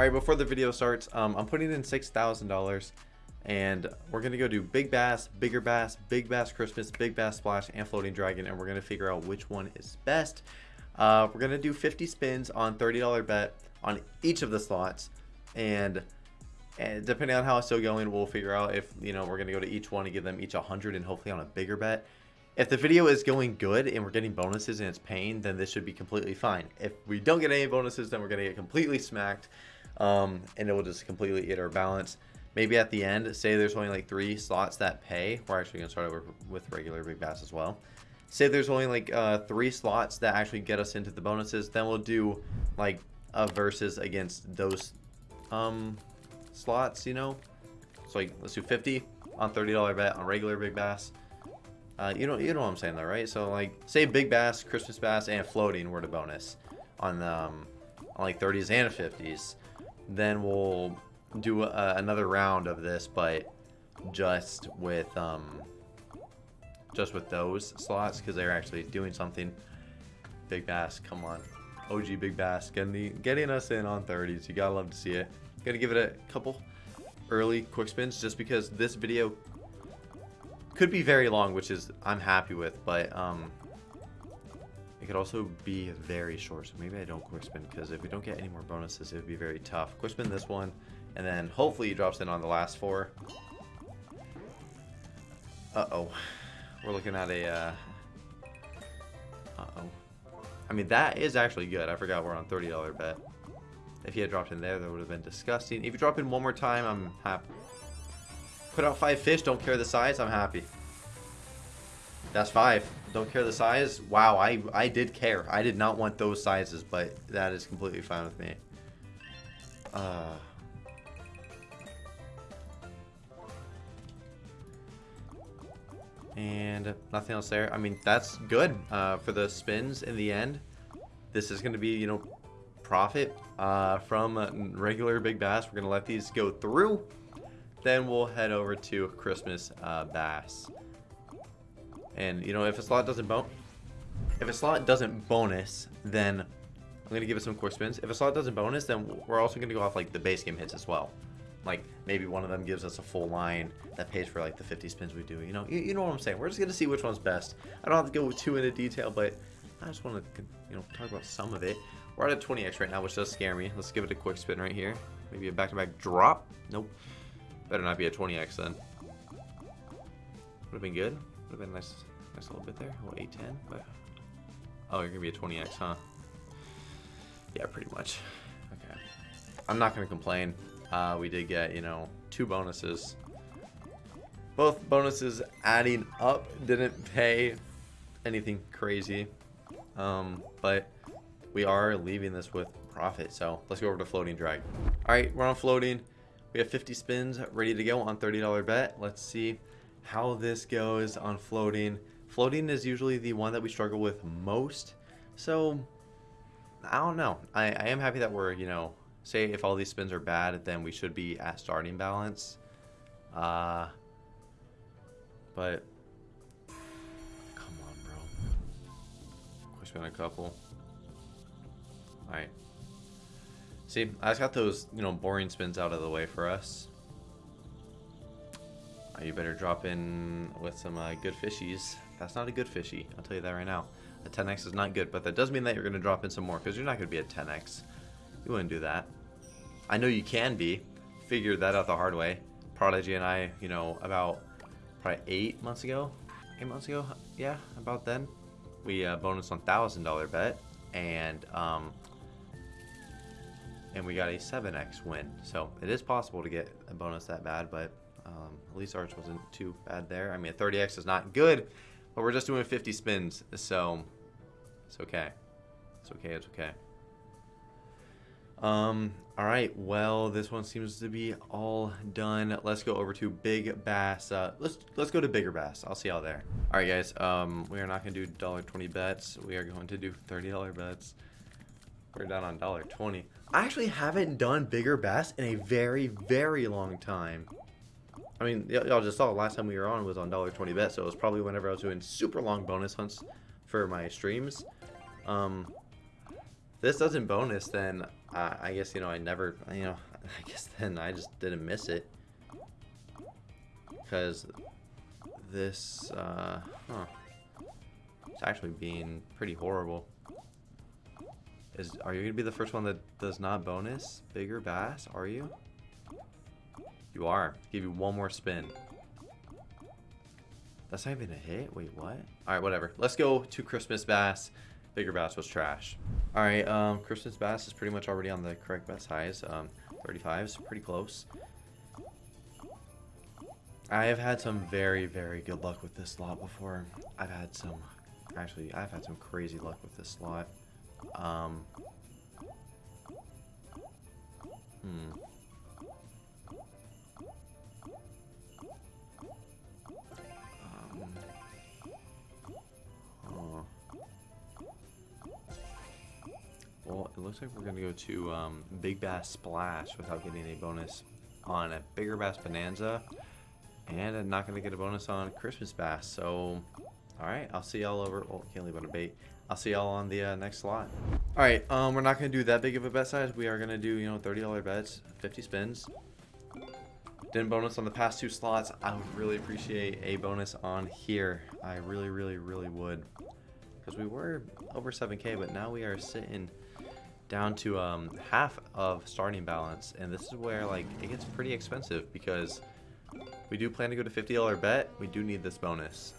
Alright, before the video starts, um, I'm putting in $6,000 and we're to go do Big Bass, Bigger Bass, Big Bass Christmas, Big Bass Splash, and Floating Dragon, and we're to figure out which one is best. Uh, we're to do 50 spins on $30 bet on each of the slots, and, and depending on how it's still going, we'll figure out if, you know, we're to go to each one and give them each 100 and hopefully on a bigger bet. If the video is going good and we're getting bonuses and it's paying, then this should be completely fine. If we don't get any bonuses, then we're to get completely smacked, um, and it will just completely eat our balance maybe at the end, say there's only like three slots that pay. We're actually gonna start over with regular big bass as well. Say there's only like uh, three slots that actually get us into the bonuses, then we'll do like a versus against those um, slots, you know? So like, let's do 50 on $30 bet on regular big bass. Uh, you know, you know what I'm saying though, right? So like, say big bass, Christmas bass, and floating were the bonus on um, on like 30s and 50s. Then we'll do uh, another round of this, but just with um, just with those slots because they're actually doing something. Big Bass, come on. OG Big Bass, getting, the, getting us in on 30s. You gotta love to see it. Gonna give it a couple early quick spins just because this video could be very long, which is I'm happy with, but um, it could also be very short. So maybe I don't quick spin because if we don't get any more bonuses, it would be very tough. Quick spin this one. And then hopefully he drops in on the last four. Uh-oh. We're looking at a... Uh... Uh-oh. I mean, that is actually good. I forgot we're on $30 bet. If he had dropped in there, that would have been disgusting. If you drop in one more time, I'm happy. Put out five fish, don't care the size, I'm happy. That's five. Don't care the size. Wow, I, I did care. I did not want those sizes, but that is completely fine with me. Uh... And nothing else there. I mean, that's good uh, for the spins in the end. This is going to be, you know, profit uh, from regular Big Bass. We're going to let these go through. Then we'll head over to Christmas uh, Bass. And, you know, if a slot doesn't bon if a slot doesn't bonus, then I'm going to give it some quick spins. If a slot doesn't bonus, then we're also going to go off, like, the base game hits as well. Like maybe one of them gives us a full line that pays for like the 50 spins we do you know? You, you know what i'm saying? We're just gonna see which one's best. I don't have to go too into detail but i just want to you know talk about some of it. We're at a 20x right now which does scare me. Let's give it a quick spin right here. Maybe a back-to-back -back drop? Nope. Better not be a 20x then. Would have been good would have been nice nice little bit there well 810 but oh you're gonna be a 20x huh yeah pretty much okay i'm not gonna complain uh, we did get, you know, two bonuses. Both bonuses adding up didn't pay anything crazy. Um, but we are leaving this with profit. So let's go over to floating drag. All right, we're on floating. We have 50 spins ready to go on $30 bet. Let's see how this goes on floating. Floating is usually the one that we struggle with most. So I don't know. I, I am happy that we're, you know, say if all these spins are bad, then we should be at starting balance. Uh, but come on, bro. Quick spin a couple. All right. See, I just got those, you know, boring spins out of the way for us. Uh, you better drop in with some uh, good fishies. That's not a good fishy. I'll tell you that right now. A 10x is not good, but that does mean that you're going to drop in some more because you're not going to be a 10x. You wouldn't do that. I know you can be. Figured that out the hard way. Prodigy and I, you know, about probably eight months ago, eight months ago, yeah, about then, we uh, bonus on thousand dollar bet, and um, and we got a 7x win. So it is possible to get a bonus that bad, but um, at least ours wasn't too bad there. I mean, a 30x is not good, but we're just doing 50 spins, so it's okay. It's okay. It's okay. Um, all right, well, this one seems to be all done. Let's go over to Big Bass. Uh, let's let's go to Bigger Bass. I'll see y'all there. All right, guys. Um, we are not gonna do dollar twenty bets. We are going to do thirty dollar bets. We're down on dollar twenty. I actually haven't done Bigger Bass in a very very long time. I mean, y'all just saw the last time we were on was on dollar twenty bet, so it was probably whenever I was doing super long bonus hunts for my streams. Um, this doesn't bonus, then uh, I guess, you know, I never, you know, I guess then I just didn't miss it. Because this, uh, huh. It's actually being pretty horrible. Is Are you going to be the first one that does not bonus bigger bass? Are you? You are. Give you one more spin. That's not even a hit? Wait, what? Alright, whatever. Let's go to Christmas Bass. Bigger Bass was trash. Alright, um, Christmas Bass is pretty much already on the correct bet highs. Um, 35 is pretty close. I have had some very, very good luck with this slot before. I've had some, actually, I've had some crazy luck with this slot. Um, hmm. It looks like we're going to go to um, Big Bass Splash without getting a bonus on a Bigger Bass Bonanza. And I'm not going to get a bonus on Christmas Bass. So, alright, I'll see y'all over... Oh, can't leave on a bait. I'll see y'all on the uh, next slot. Alright, um, we're not going to do that big of a bet size. We are going to do, you know, $30 bets, 50 spins. Didn't bonus on the past two slots. I would really appreciate a bonus on here. I really, really, really would. Because we were over 7k, but now we are sitting down to um, half of starting balance. And this is where like it gets pretty expensive because we do plan to go to $50 bet. We do need this bonus.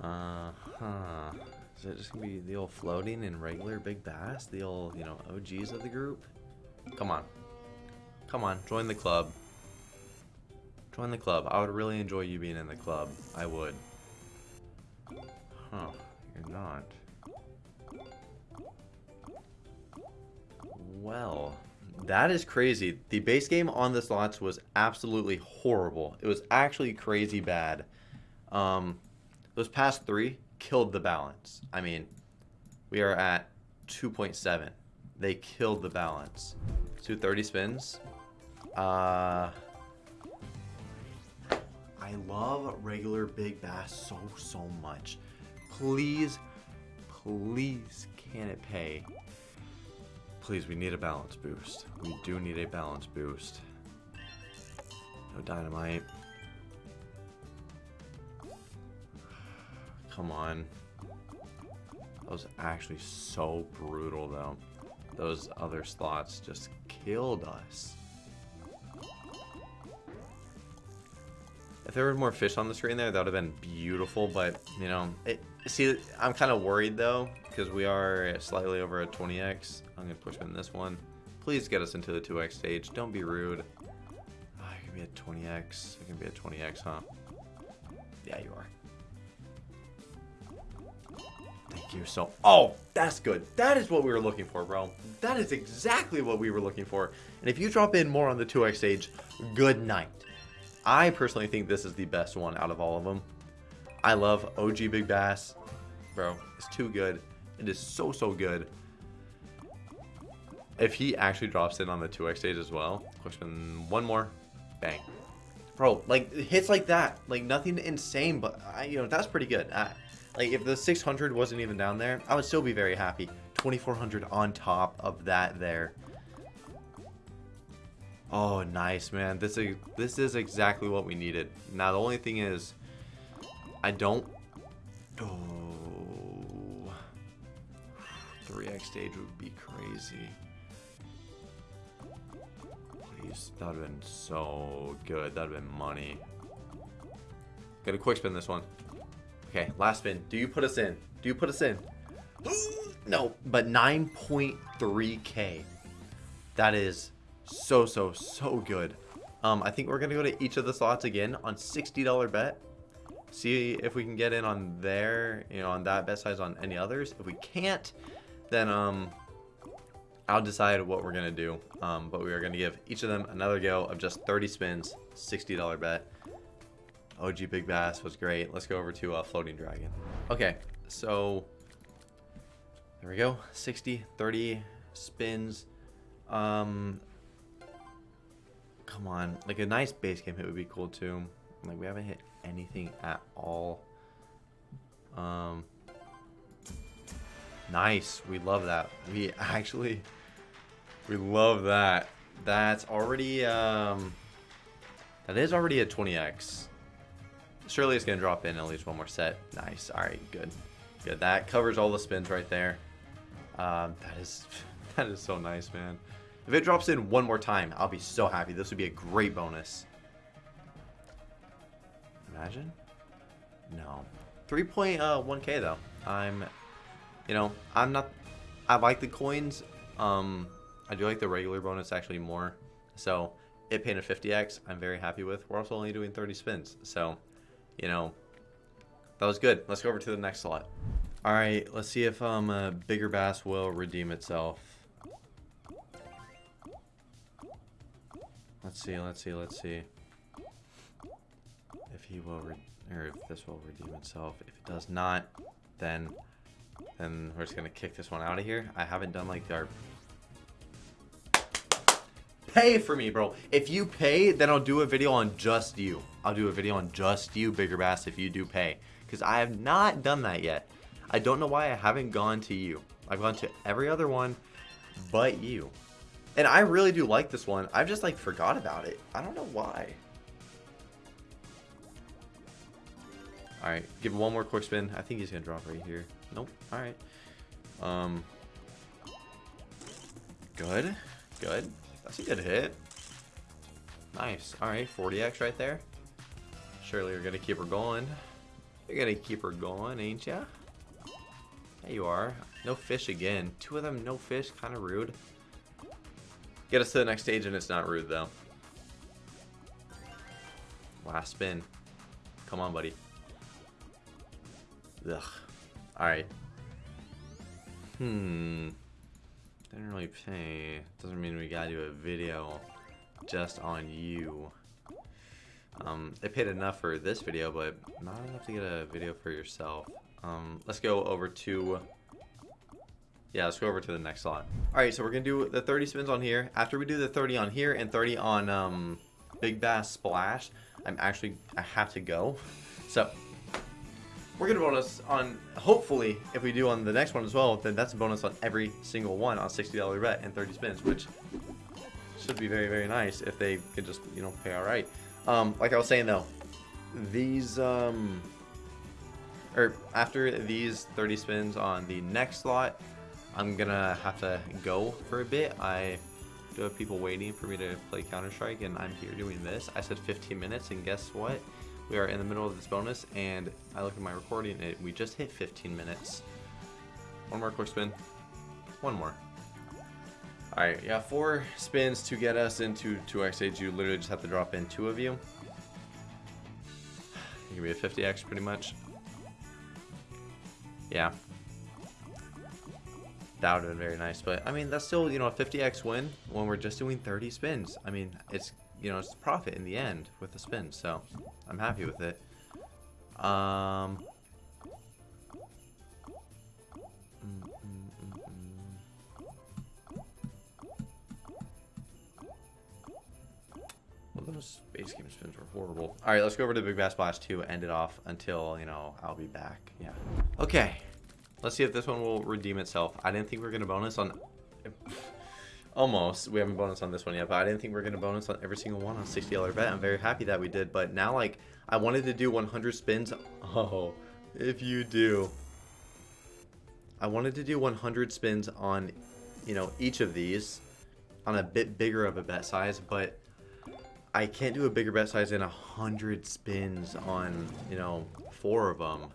Uh-huh. Is it just gonna be the old floating and regular big bass? The old, you know, OGs of the group? Come on. Come on, join the club. Join the club. I would really enjoy you being in the club. I would. Huh. You're not. Well, that is crazy. The base game on the slots was absolutely horrible. It was actually crazy bad. Um, those past three killed the balance. I mean, we are at 2.7. They killed the balance. 230 spins. Uh, I love regular big bass so, so much. Please, please, can it pay? Please, we need a balance boost. We do need a balance boost. No dynamite. Come on. That was actually so brutal, though. Those other slots just killed us. If there were more fish on the screen there, that would have been beautiful, but, you know, it, see, I'm kind of worried, though, because we are slightly over a 20x. I'm going to push in this one. Please get us into the 2x stage. Don't be rude. Oh, it can be a 20x. I can be a 20x, huh? Yeah, you are. Thank you so... Oh, that's good. That is what we were looking for, bro. That is exactly what we were looking for. And if you drop in more on the 2x stage, good night. I personally think this is the best one out of all of them. I love OG Big Bass. Bro, it's too good. It is so, so good. If he actually drops in on the 2x stage as well, question one more, bang. Bro, like, hits like that, like, nothing insane, but, I, you know, that's pretty good. I, like, if the 600 wasn't even down there, I would still be very happy. 2400 on top of that there. Oh, nice, man. This is this is exactly what we needed. Now the only thing is, I don't. Oh, 3x stage would be crazy. Please, that'd have been so good. That'd have been money. Get a quick spin this one. Okay, last spin. Do you put us in? Do you put us in? no, but 9.3k. That is so, so, so good. Um, I think we're going to go to each of the slots again on $60 bet. See if we can get in on there, you know, on that bet size on any others. If we can't, then um, I'll decide what we're going to do. Um, but we are going to give each of them another go of just 30 spins, $60 bet. OG Big Bass was great. Let's go over to uh, Floating Dragon. Okay, so there we go. 60, 30 spins. Um, come on. Like a nice base game hit would be cool too. Like we haven't hit anything at all. Um, nice. We love that. We actually, we love that. That's already, um, that is already a 20x. Surely it's to drop in at least one more set. Nice. All right, good. Good. That covers all the spins right there. Um, that is, that is so nice, man. If it drops in one more time, I'll be so happy. This would be a great bonus. Imagine? No. 3.1k uh, though. I'm, you know, I'm not, I like the coins. Um, I do like the regular bonus actually more. So it paid a 50x, I'm very happy with. We're also only doing 30 spins. So, you know, that was good. Let's go over to the next slot. All right, let's see if um, a bigger bass will redeem itself. Let's see, let's see, let's see. If he will, or if this will redeem itself. If it does not, then, then we're just gonna kick this one out of here. I haven't done like our pay for me, bro. If you pay, then I'll do a video on just you. I'll do a video on just you, Bigger Bass, if you do pay. Because I have not done that yet. I don't know why I haven't gone to you. I've gone to every other one but you. And I really do like this one. I've just like forgot about it. I don't know why. Alright, give one more quick spin. I think he's gonna drop right here. Nope. Alright. Um Good. Good. That's a good hit. Nice. Alright, 40x right there. Surely you're gonna keep her going. You're gonna keep her going, ain't ya? There you are. No fish again. Two of them, no fish. Kind of rude. Get us to the next stage and it's not rude though. Last spin. Come on, buddy. Ugh. Alright. Hmm. Didn't really pay. Doesn't mean we gotta do a video just on you. Um, they paid enough for this video, but not enough to get a video for yourself. Um, let's go over to yeah, let's go over to the next slot. All right, so we're gonna do the 30 spins on here. After we do the 30 on here and 30 on um, Big Bass Splash, I'm actually, I have to go. So, we're gonna bonus on, hopefully, if we do on the next one as well, then that's a bonus on every single one on $60 bet and 30 spins, which should be very, very nice if they could just, you know, pay all right. Um, like I was saying though, these, um, or after these 30 spins on the next slot, I'm gonna have to go for a bit. I do have people waiting for me to play Counter-Strike and I'm here doing this. I said 15 minutes and guess what? We are in the middle of this bonus and I look at my recording and we just hit 15 minutes. One more quick spin. One more. Alright, yeah, four spins to get us into 2x Age. You literally just have to drop in two of you. It can be a 50x pretty much. Yeah, that would have been very nice. But, I mean, that's still, you know, a 50x win when we're just doing 30 spins. I mean, it's, you know, it's profit in the end with the spins. So, I'm happy with it. Um... Mm, mm, mm, well, those base game spins were horrible. All right, let's go over to Big Bass Splash 2, end it off until, you know, I'll be back. Yeah. Okay. Let's see if this one will redeem itself. I didn't think we were going to bonus on... Almost. We haven't bonus on this one yet, but I didn't think we were going to bonus on every single one on $60 bet. I'm very happy that we did, but now, like, I wanted to do 100 spins. Oh, if you do. I wanted to do 100 spins on, you know, each of these on a bit bigger of a bet size, but I can't do a bigger bet size than 100 spins on, you know, four of them.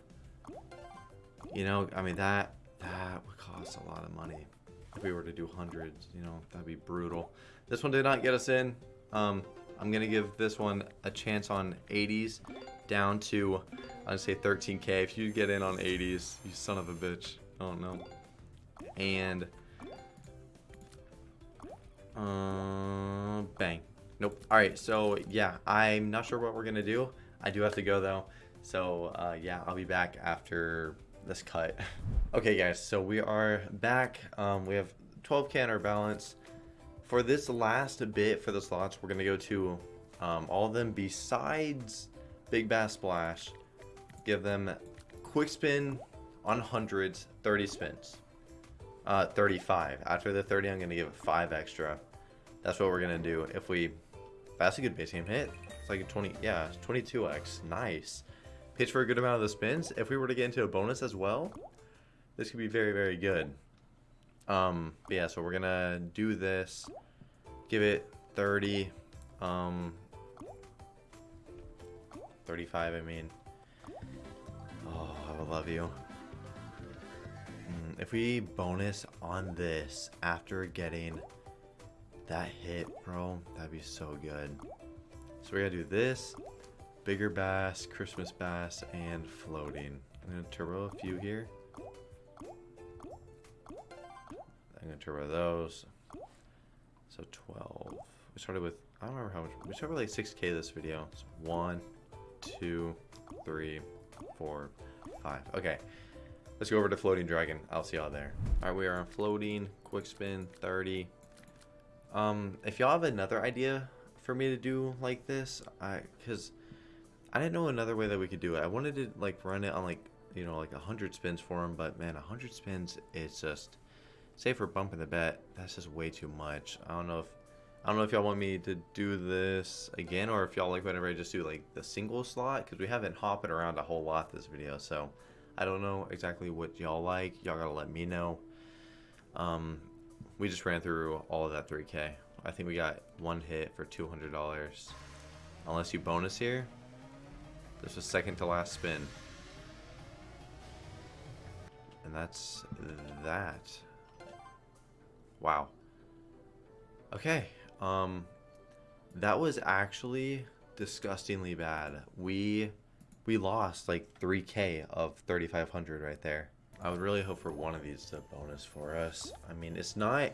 You know, I mean, that, that would cost a lot of money. If we were to do hundreds, you know, that'd be brutal. This one did not get us in. Um, I'm going to give this one a chance on 80s down to, I'd say 13k. If you get in on 80s, you son of a bitch. Oh, no. And, uh, bang. Nope. All right, so yeah, I'm not sure what we're going to do. I do have to go, though. So, uh, yeah, I'll be back after this cut. Okay, guys, so we are back. Um, we have 12k in our balance, for this last bit for the slots, we're to go to um, all of them besides Big Bass Splash. Give them quick spin on hundreds, 30 spins. Uh, 35. After the 30, I'm to give it 5 extra. That's what we're to do. If we... That's a good base game hit. It's like a 20... Yeah, 22x. Nice. Pitch for a good amount of the spins. If we were to get into a bonus as well, this could be very, very good. Um, yeah, so we're to do this. Give it 30. Um, 35, I mean. Oh, I would love you. Mm, if we bonus on this after getting that hit, bro, that'd be so good. So we gotta do this, bigger bass, Christmas bass, and floating. I'm gonna turbo a few here. I'm gonna turbo those. So 12. We started with, I don't remember how much, we started with like 6k this video. So one, two, three, four, five. Okay. Let's go over to Floating Dragon. I'll see y'all there. All right, we are on Floating, Quick Spin, 30. Um, if y'all have another idea for me to do like this, I, cause I didn't know another way that we could do it. I wanted to like run it on like, you know, like hundred spins for him, but man, hundred spins, it's just, say for bumping the bet, that's just way too much. I don't know if I don't know if y'all want me to do this again or if y'all like whenever I just do like the single slot because we haven't hopping around a whole lot this video so I don't know exactly what y'all like. Y'all gotta let me know. Um we just ran through all of that 3k I think we got one hit for $200 unless you bonus here there's a second to last spin and that's that wow okay um, that was actually disgustingly bad. We we lost like 3k of 3500 right there. I would really hope for one of these to bonus for us. I mean, it's not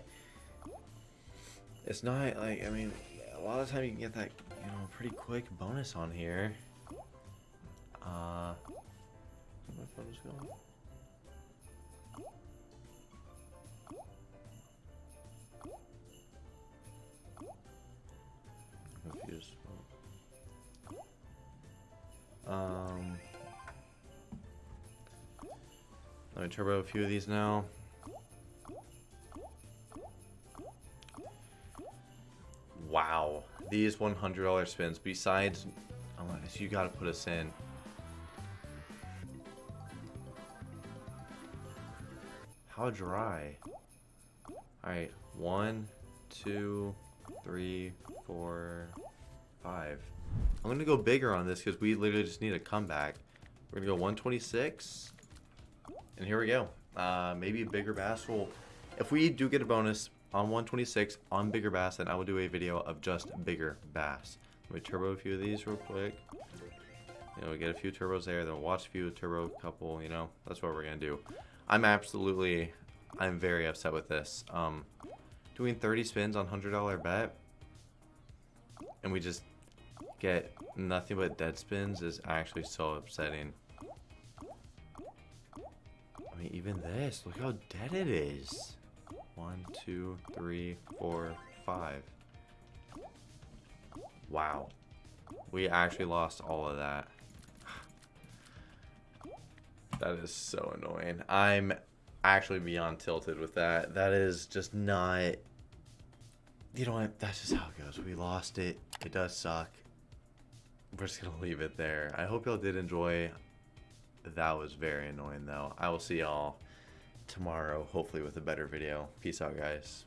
it's not like I mean, a lot of time you can get that, you know, pretty quick bonus on here. Uh where my photos going? Um, let me turbo a few of these now. Wow, these $100 spins. Besides, you gotta put us in. How dry? Alright, one, two, three, four, five. I'm to go bigger on this because we literally just need a comeback. We're to go 126. And here we go. Uh, maybe a bigger bass will... If we do get a bonus on 126 on bigger bass, then I will do a video of just bigger bass. Let me turbo a few of these real quick. You know, get a few turbos there, then watch a few turbo couple, you know. That's what we're to do. I'm absolutely... I'm very upset with this. Um, doing 30 spins on $100 bet. And we just get nothing but dead spins is actually so upsetting. I mean, even this, look how dead it is. One, two, three, four, five. Wow. We actually lost all of that. That is so annoying. I'm actually beyond tilted with that. That is just not... You know what? That's just how it goes. We lost it. It does suck we're just gonna leave it there. I hope y'all did enjoy. That was very annoying though. I will see y'all tomorrow, hopefully with a better video. Peace out, guys.